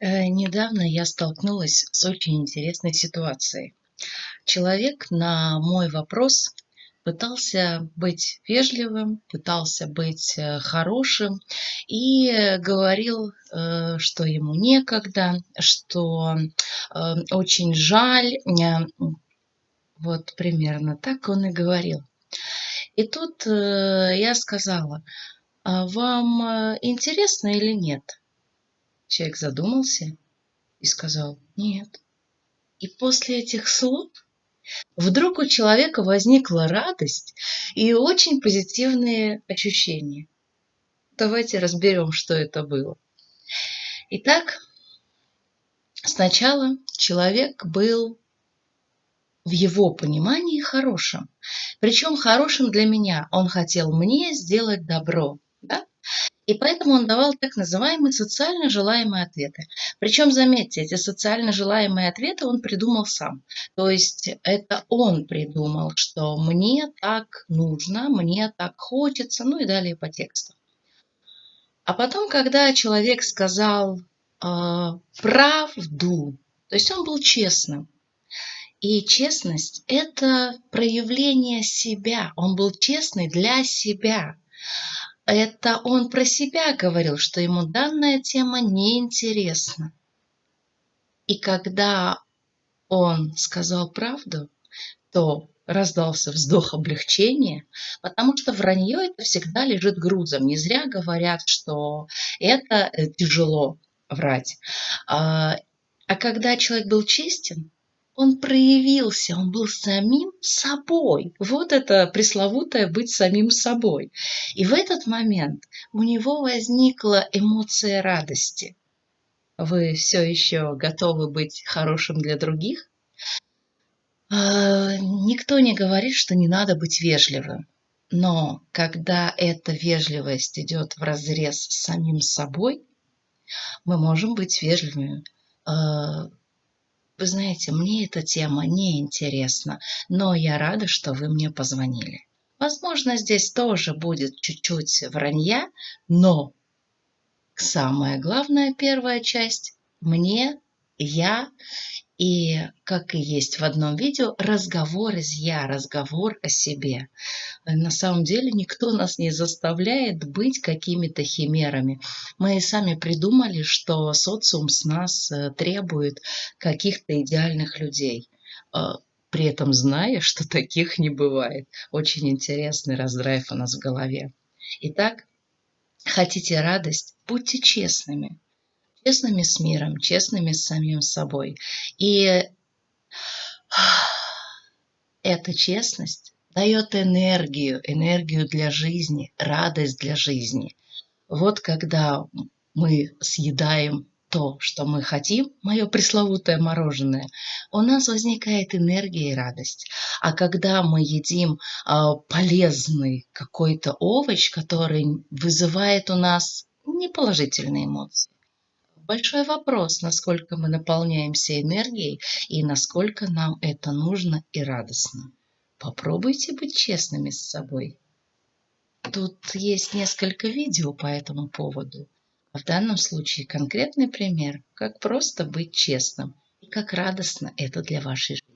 Э, недавно я столкнулась с очень интересной ситуацией. Человек на мой вопрос пытался быть вежливым, пытался быть э, хорошим и говорил, э, что ему некогда, что очень жаль. Вот примерно так он и говорил. И тут я сказала, а вам интересно или нет? Человек задумался и сказал «нет». И после этих слов вдруг у человека возникла радость и очень позитивные ощущения. Давайте разберем, что это было. Итак, сначала человек был в его понимании хорошим. Причем хорошим для меня. Он хотел мне сделать добро. И поэтому он давал так называемые социально желаемые ответы. Причем, заметьте, эти социально желаемые ответы он придумал сам. То есть это он придумал, что мне так нужно, мне так хочется, ну и далее по тексту. А потом, когда человек сказал э, правду, то есть он был честным, и честность – это проявление себя. Он был честный для себя это он про себя говорил, что ему данная тема неинтересна. И когда он сказал правду, то раздался вздох облегчения, потому что вранье это всегда лежит грузом. Не зря говорят, что это э, тяжело врать. А, а когда человек был честен, он проявился, он был самим собой. Вот это пресловутое быть самим собой. И в этот момент у него возникла эмоция радости. Вы все еще готовы быть хорошим для других? А, никто не говорит, что не надо быть вежливым. Но когда эта вежливость идет в разрез с самим собой, мы можем быть вежливыми а, вы знаете, мне эта тема не интересна, но я рада, что вы мне позвонили. Возможно, здесь тоже будет чуть-чуть вранья, но самая главная первая часть – мне, я и, как и есть в одном видео, разговор из «я», разговор о себе. На самом деле никто нас не заставляет быть какими-то химерами. Мы сами придумали, что социум с нас э, требует каких-то идеальных людей а, при этом зная, что таких не бывает. Очень интересный раздрайв у нас в голове. Итак, хотите радость? Будьте честными честными с миром, честными с самим собой. И эта честность дает энергию, энергию для жизни, радость для жизни. Вот когда мы съедаем то, что мы хотим, мое пресловутое мороженое, у нас возникает энергия и радость. А когда мы едим э, полезный какой-то овощ, который вызывает у нас неположительные эмоции, большой вопрос, насколько мы наполняемся энергией и насколько нам это нужно и радостно. Попробуйте быть честными с собой. Тут есть несколько видео по этому поводу. А в данном случае конкретный пример, как просто быть честным и как радостно это для вашей жизни.